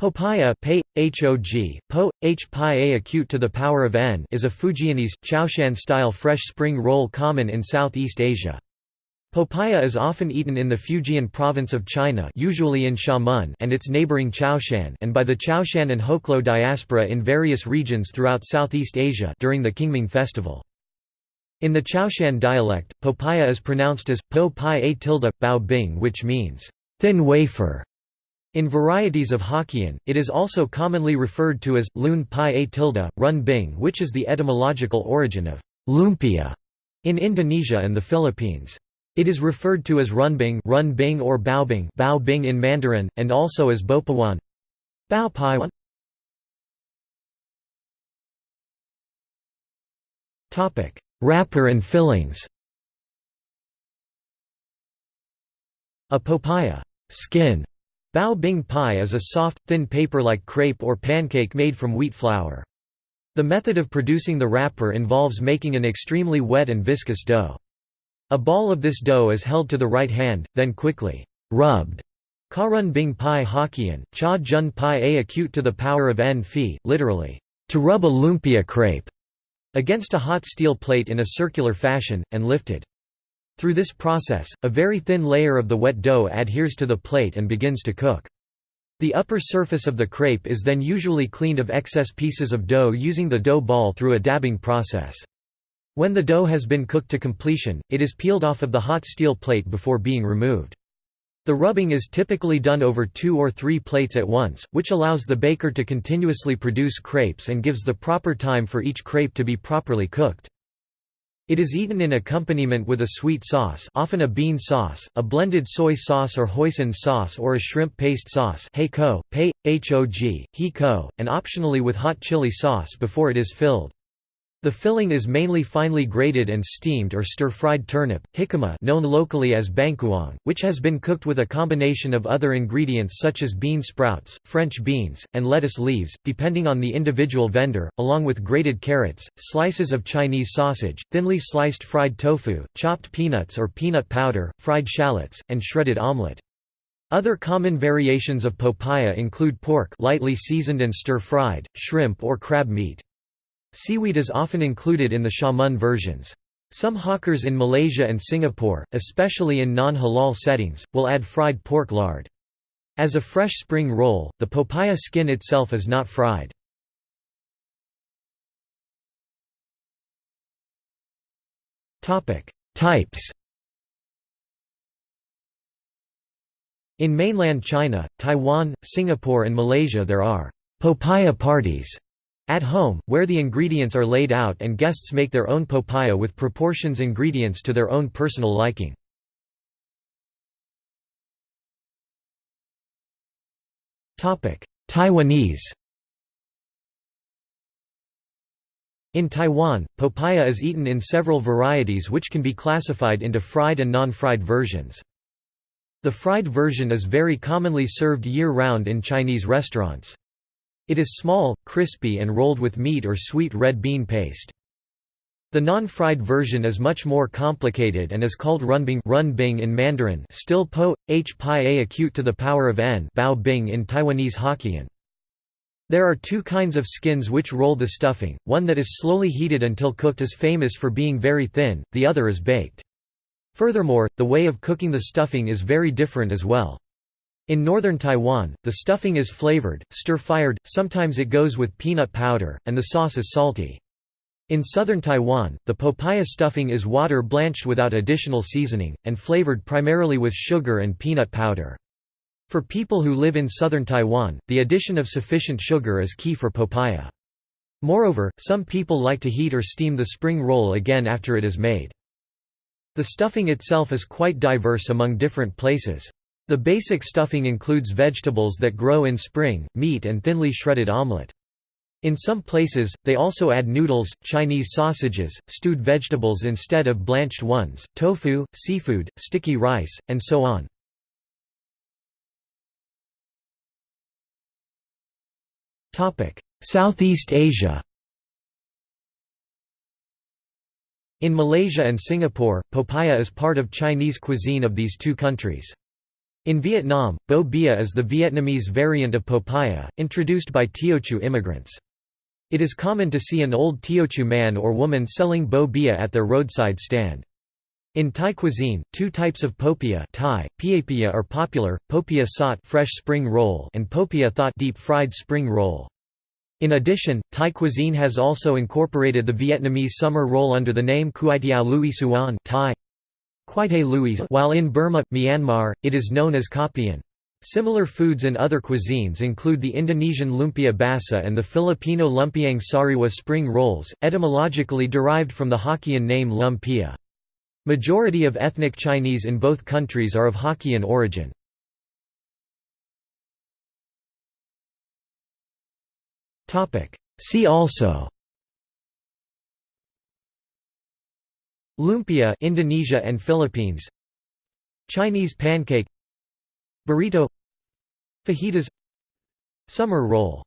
Popiah pei, hog, po, h a acute to the power of n is a Fujianese, Chaoshan-style fresh spring roll common in Southeast Asia. Popiah is often eaten in the Fujian province of China usually in Xiamen and its neighboring Chaoshan and by the Chaoshan and Hoklo diaspora in various regions throughout Southeast Asia during the Qingming festival. In the Chaoshan dialect, popiah is pronounced as po pi a tilde, bao bing which means, thin wafer. In varieties of Hokkien, it is also commonly referred to as lun pi a tilde, run bing which is the etymological origin of lumpia in Indonesia and the Philippines. It is referred to as runbing, run bing or baobing, bao bing in Mandarin, and also as bopawan, bao paiwan. Topic: Wrapper and fillings. A popiah skin Bao bing pie is a soft, thin paper-like crepe or pancake made from wheat flour. The method of producing the wrapper involves making an extremely wet and viscous dough. A ball of this dough is held to the right hand, then quickly rubbed. Karun bing pai Hokkien, cha jun pai a acute to the power of n phi, literally, to rub a lumpia crepe, against a hot steel plate in a circular fashion, and lifted. Through this process, a very thin layer of the wet dough adheres to the plate and begins to cook. The upper surface of the crepe is then usually cleaned of excess pieces of dough using the dough ball through a dabbing process. When the dough has been cooked to completion, it is peeled off of the hot steel plate before being removed. The rubbing is typically done over two or three plates at once, which allows the baker to continuously produce crepes and gives the proper time for each crepe to be properly cooked. It is eaten in accompaniment with a sweet sauce often a bean sauce, a blended soy sauce or hoisin sauce or a shrimp paste sauce heiko, pei, hog, hiko, and optionally with hot chili sauce before it is filled. The filling is mainly finely grated and steamed or stir-fried turnip, jicama known locally as bangkuang, which has been cooked with a combination of other ingredients such as bean sprouts, French beans, and lettuce leaves, depending on the individual vendor, along with grated carrots, slices of Chinese sausage, thinly sliced fried tofu, chopped peanuts or peanut powder, fried shallots, and shredded omelette. Other common variations of popiah include pork lightly seasoned and stir-fried, shrimp or crab meat. Seaweed is often included in the Xiamen versions. Some hawkers in Malaysia and Singapore, especially in non-halal settings, will add fried pork lard. As a fresh spring roll, the popiah skin itself is not fried. Types In mainland China, Taiwan, Singapore and Malaysia there are «popiah parties» At home, where the ingredients are laid out and guests make their own popiah with proportions ingredients to their own personal liking. Taiwanese In Taiwan, popiah is eaten in several varieties which can be classified into fried and non-fried versions. The fried version is very commonly served year-round in Chinese restaurants. It is small, crispy and rolled with meat or sweet red bean paste. The non-fried version is much more complicated and is called runbing run bing in Mandarin still po, h pi a acute to the power of n bao bing in Taiwanese Hokkien. There are two kinds of skins which roll the stuffing, one that is slowly heated until cooked is famous for being very thin, the other is baked. Furthermore, the way of cooking the stuffing is very different as well. In northern Taiwan, the stuffing is flavored, stir-fired, sometimes it goes with peanut powder, and the sauce is salty. In southern Taiwan, the popiah stuffing is water blanched without additional seasoning, and flavored primarily with sugar and peanut powder. For people who live in southern Taiwan, the addition of sufficient sugar is key for popiah. Moreover, some people like to heat or steam the spring roll again after it is made. The stuffing itself is quite diverse among different places. The basic stuffing includes vegetables that grow in spring, meat and thinly shredded omelette. In some places, they also add noodles, Chinese sausages, stewed vegetables instead of blanched ones, tofu, seafood, sticky rice, and so on. Southeast Asia In Malaysia and Singapore, popiah is part of Chinese cuisine of these two countries. In Vietnam, bo bia is the Vietnamese variant of popiah, introduced by Teochew immigrants. It is common to see an old Teochew man or woman selling bo bia at their roadside stand. In Thai cuisine, two types of popia Thai, piapia are popular, popia sot fresh spring roll and popia thot deep-fried spring roll. In addition, Thai cuisine has also incorporated the Vietnamese summer roll under the name Kuaitiao Lui Suan Thai. While in Burma, Myanmar, it is known as Kapian. Similar foods in other cuisines include the Indonesian lumpia basa and the Filipino lumpiang sariwa spring rolls, etymologically derived from the Hokkien name lumpia. Majority of ethnic Chinese in both countries are of Hokkien origin. See also Lumpia Indonesia and Philippines Chinese pancake Burrito Fajitas Summer roll